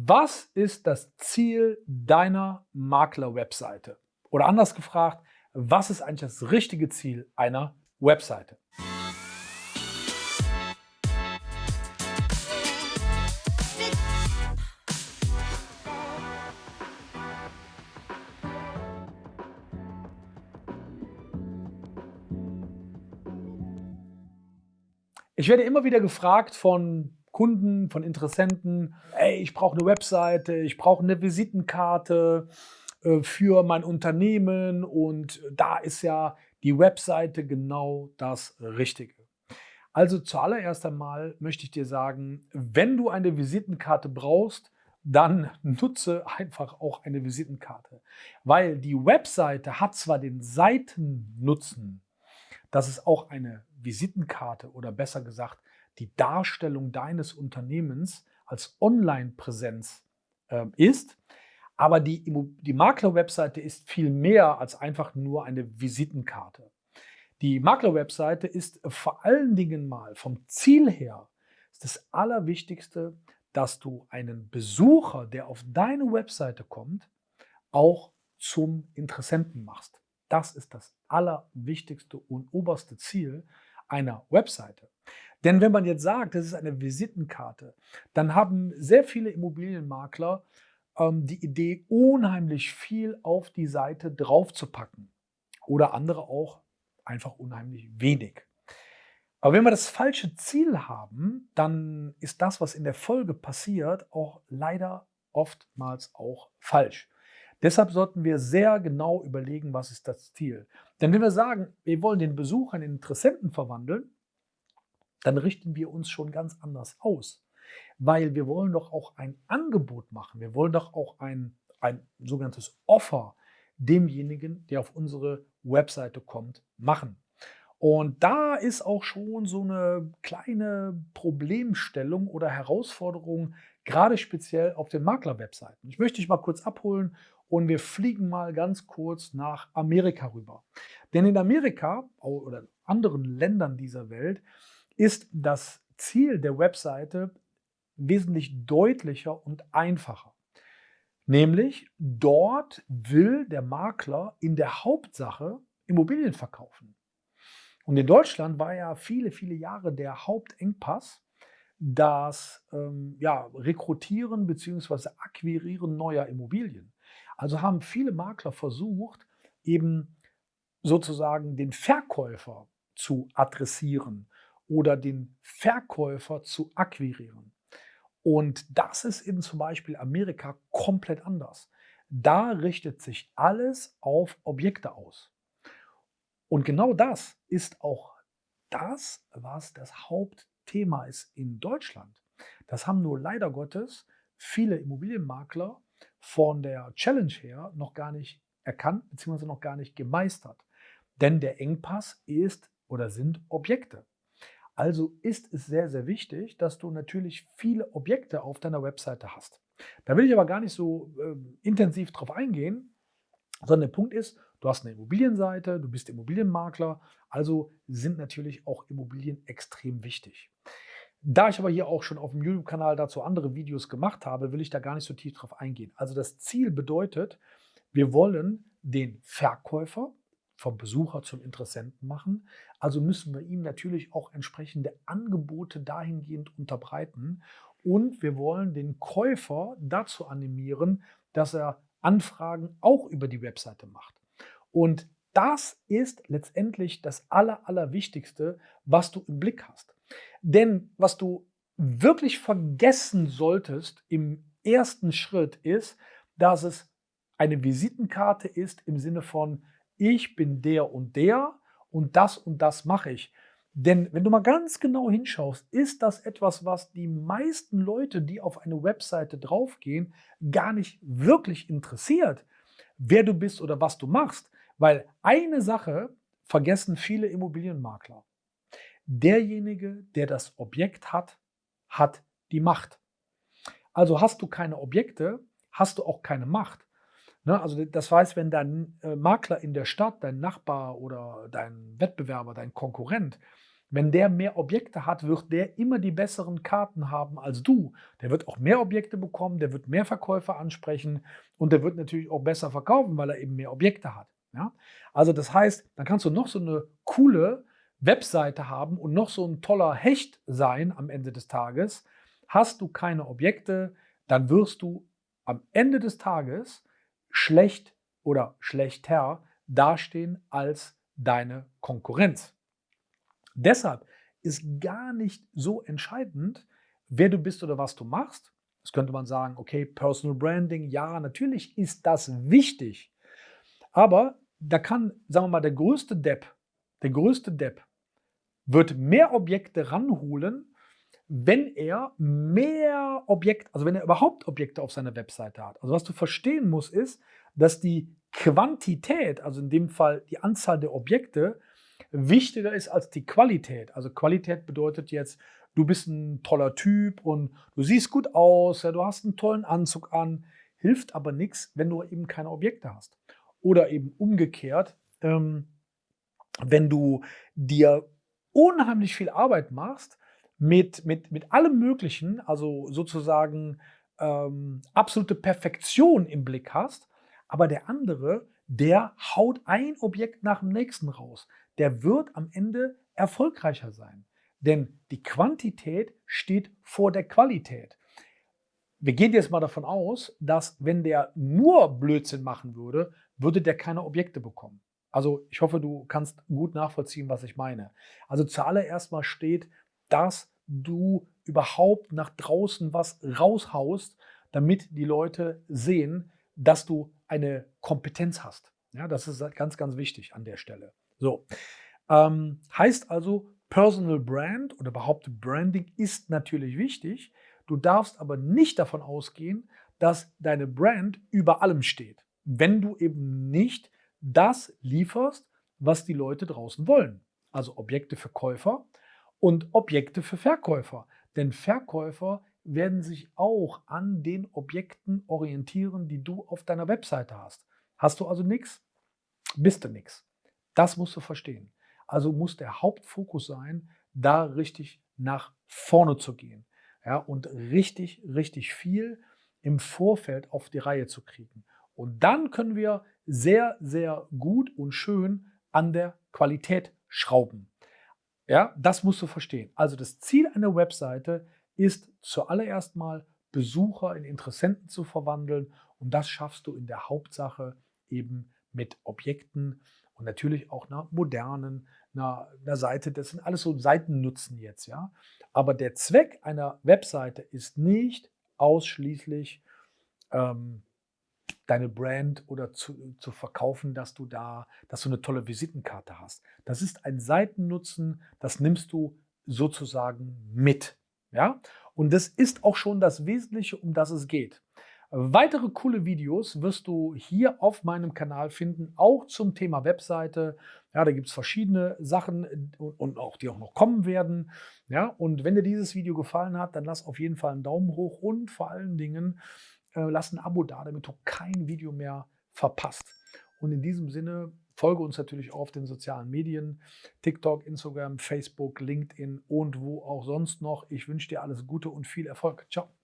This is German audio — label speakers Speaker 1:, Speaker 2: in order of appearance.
Speaker 1: Was ist das Ziel deiner Makler-Webseite? Oder anders gefragt, was ist eigentlich das richtige Ziel einer Webseite? Ich werde immer wieder gefragt von Kunden, von Interessenten, ey, ich brauche eine Webseite, ich brauche eine Visitenkarte äh, für mein Unternehmen und da ist ja die Webseite genau das Richtige. Also zuallererst einmal möchte ich dir sagen, wenn du eine Visitenkarte brauchst, dann nutze einfach auch eine Visitenkarte. Weil die Webseite hat zwar den Seitennutzen, dass es auch eine Visitenkarte oder besser gesagt die Darstellung deines Unternehmens als Online-Präsenz äh, ist. Aber die, die Makler-Webseite ist viel mehr als einfach nur eine Visitenkarte. Die Makler-Webseite ist vor allen Dingen mal vom Ziel her das Allerwichtigste, dass du einen Besucher, der auf deine Webseite kommt, auch zum Interessenten machst. Das ist das allerwichtigste und oberste Ziel einer Webseite. Denn wenn man jetzt sagt, das ist eine Visitenkarte, dann haben sehr viele Immobilienmakler ähm, die Idee, unheimlich viel auf die Seite draufzupacken. Oder andere auch einfach unheimlich wenig. Aber wenn wir das falsche Ziel haben, dann ist das, was in der Folge passiert, auch leider oftmals auch falsch. Deshalb sollten wir sehr genau überlegen, was ist das Ziel. Denn wenn wir sagen, wir wollen den Besucher in Interessenten verwandeln, dann richten wir uns schon ganz anders aus. Weil wir wollen doch auch ein Angebot machen. Wir wollen doch auch ein, ein sogenanntes Offer demjenigen, der auf unsere Webseite kommt, machen. Und da ist auch schon so eine kleine Problemstellung oder Herausforderung, gerade speziell auf den Makler-Webseiten. Ich möchte dich mal kurz abholen und wir fliegen mal ganz kurz nach Amerika rüber. Denn in Amerika oder anderen Ländern dieser Welt ist das Ziel der Webseite wesentlich deutlicher und einfacher. Nämlich dort will der Makler in der Hauptsache Immobilien verkaufen. Und in Deutschland war ja viele, viele Jahre der Hauptengpass das ähm, ja, Rekrutieren bzw. Akquirieren neuer Immobilien. Also haben viele Makler versucht, eben sozusagen den Verkäufer zu adressieren oder den Verkäufer zu akquirieren. Und das ist in zum Beispiel Amerika komplett anders. Da richtet sich alles auf Objekte aus. Und genau das ist auch das, was das Hauptthema ist in Deutschland. Das haben nur leider Gottes viele Immobilienmakler von der Challenge her noch gar nicht erkannt bzw. noch gar nicht gemeistert. Denn der Engpass ist oder sind Objekte. Also ist es sehr, sehr wichtig, dass du natürlich viele Objekte auf deiner Webseite hast. Da will ich aber gar nicht so äh, intensiv drauf eingehen, sondern der Punkt ist, du hast eine Immobilienseite, du bist Immobilienmakler, also sind natürlich auch Immobilien extrem wichtig. Da ich aber hier auch schon auf dem YouTube-Kanal dazu andere Videos gemacht habe, will ich da gar nicht so tief drauf eingehen. Also das Ziel bedeutet, wir wollen den Verkäufer vom Besucher zum Interessenten machen. Also müssen wir ihm natürlich auch entsprechende Angebote dahingehend unterbreiten. Und wir wollen den Käufer dazu animieren, dass er Anfragen auch über die Webseite macht. Und das ist letztendlich das Aller, Allerwichtigste, was du im Blick hast. Denn was du wirklich vergessen solltest im ersten Schritt ist, dass es eine Visitenkarte ist im Sinne von, ich bin der und der und das und das mache ich. Denn wenn du mal ganz genau hinschaust, ist das etwas, was die meisten Leute, die auf eine Webseite draufgehen, gar nicht wirklich interessiert, wer du bist oder was du machst. Weil eine Sache vergessen viele Immobilienmakler. Derjenige, der das Objekt hat, hat die Macht. Also hast du keine Objekte, hast du auch keine Macht. Ne? Also das heißt, wenn dein äh, Makler in der Stadt, dein Nachbar oder dein Wettbewerber, dein Konkurrent Wenn der mehr Objekte hat, wird der immer die besseren Karten haben als du. Der wird auch mehr Objekte bekommen, der wird mehr Verkäufer ansprechen und der wird natürlich auch besser verkaufen, weil er eben mehr Objekte hat. Ja? Also das heißt, dann kannst du noch so eine coole Webseite haben und noch so ein toller Hecht sein am Ende des Tages. Hast du keine Objekte, dann wirst du am Ende des Tages schlecht oder schlechter dastehen als deine Konkurrenz. Deshalb ist gar nicht so entscheidend, wer du bist oder was du machst. Das könnte man sagen, okay, Personal Branding, ja, natürlich ist das wichtig. Aber da kann, sagen wir mal, der größte Depp, der größte Depp wird mehr Objekte ranholen, wenn er mehr Objekte, also wenn er überhaupt Objekte auf seiner Webseite hat. Also was du verstehen musst, ist, dass die Quantität, also in dem Fall die Anzahl der Objekte, wichtiger ist als die Qualität. Also Qualität bedeutet jetzt, du bist ein toller Typ und du siehst gut aus, ja, du hast einen tollen Anzug an, hilft aber nichts, wenn du eben keine Objekte hast. Oder eben umgekehrt, ähm, wenn du dir unheimlich viel Arbeit machst mit, mit, mit allem Möglichen, also sozusagen ähm, absolute Perfektion im Blick hast, aber der andere, der haut ein Objekt nach dem nächsten raus der wird am Ende erfolgreicher sein. Denn die Quantität steht vor der Qualität. Wir gehen jetzt mal davon aus, dass wenn der nur Blödsinn machen würde, würde der keine Objekte bekommen. Also ich hoffe, du kannst gut nachvollziehen, was ich meine. Also zuallererst mal steht, dass du überhaupt nach draußen was raushaust, damit die Leute sehen, dass du eine Kompetenz hast. Ja, das ist ganz, ganz wichtig an der Stelle. So, ähm, heißt also, Personal Brand oder überhaupt Branding ist natürlich wichtig. Du darfst aber nicht davon ausgehen, dass deine Brand über allem steht, wenn du eben nicht das lieferst, was die Leute draußen wollen. Also Objekte für Käufer und Objekte für Verkäufer. Denn Verkäufer werden sich auch an den Objekten orientieren, die du auf deiner Webseite hast. Hast du also nichts, bist du nichts. Das musst du verstehen. Also muss der Hauptfokus sein, da richtig nach vorne zu gehen ja, und richtig, richtig viel im Vorfeld auf die Reihe zu kriegen. Und dann können wir sehr, sehr gut und schön an der Qualität schrauben. Ja, das musst du verstehen. Also das Ziel einer Webseite ist zuallererst mal Besucher in Interessenten zu verwandeln und das schaffst du in der Hauptsache eben mit Objekten und natürlich auch einer modernen, einer, einer Seite. Das sind alles so Seitennutzen jetzt, ja. Aber der Zweck einer Webseite ist nicht ausschließlich ähm, deine Brand oder zu, zu verkaufen, dass du da, dass du eine tolle Visitenkarte hast. Das ist ein Seitennutzen, das nimmst du sozusagen mit. Ja? Und das ist auch schon das Wesentliche, um das es geht. Weitere coole Videos wirst du hier auf meinem Kanal finden, auch zum Thema Webseite. Ja, da gibt es verschiedene Sachen äh, und auch die auch noch kommen werden. Ja, und wenn dir dieses Video gefallen hat, dann lass auf jeden Fall einen Daumen hoch und vor allen Dingen lass ein Abo da, damit du kein Video mehr verpasst. Und in diesem Sinne folge uns natürlich auf den sozialen Medien, TikTok, Instagram, Facebook, LinkedIn und wo auch sonst noch. Ich wünsche dir alles Gute und viel Erfolg. Ciao.